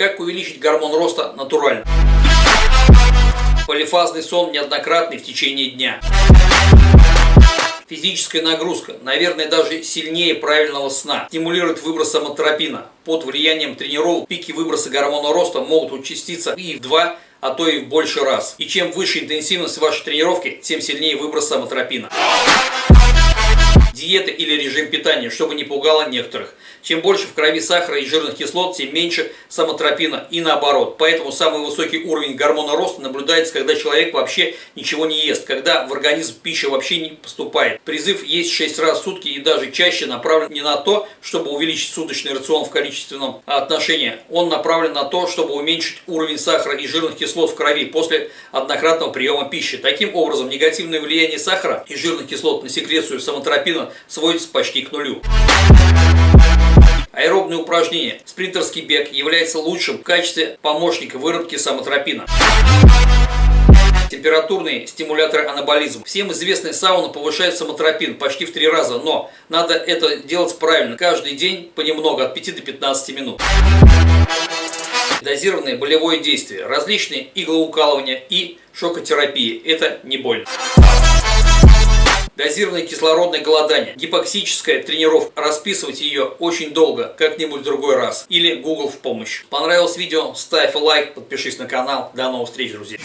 Как увеличить гормон роста натурально? Полифазный сон неоднократный в течение дня. Физическая нагрузка, наверное, даже сильнее правильного сна, стимулирует выброс самотропина. Под влиянием тренировок пики выброса гормона роста могут участиться и в два а то и в больше раз. И чем выше интенсивность вашей тренировки, тем сильнее выброс самотропина диета или режим питания, чтобы не пугало некоторых. Чем больше в крови сахара и жирных кислот, тем меньше самотропина и наоборот. Поэтому самый высокий уровень гормона роста наблюдается, когда человек вообще ничего не ест, когда в организм пища вообще не поступает. Призыв есть 6 раз в сутки и даже чаще направлен не на то, чтобы увеличить суточный рацион в количественном отношении. Он направлен на то, чтобы уменьшить уровень сахара и жирных кислот в крови после однократного приема пищи. Таким образом, негативное влияние сахара и жирных кислот на секрецию самотропина сводится почти к нулю. Аэробные упражнения. Спринтерский бег является лучшим в качестве помощника выработки самотропина. Температурные стимуляторы анаболизма. Всем известная сауна повышает самотропин почти в три раза, но надо это делать правильно. Каждый день понемногу, от 5 до 15 минут. Дозированное болевое действие. Различные иглоукалывания и шокотерапии. Это не больно дозированное кислородное голодание, гипоксическая тренировка. Расписывать ее очень долго, как-нибудь в другой раз. Или Google в помощь. Понравилось видео? Ставь лайк, подпишись на канал. До новых встреч, друзья.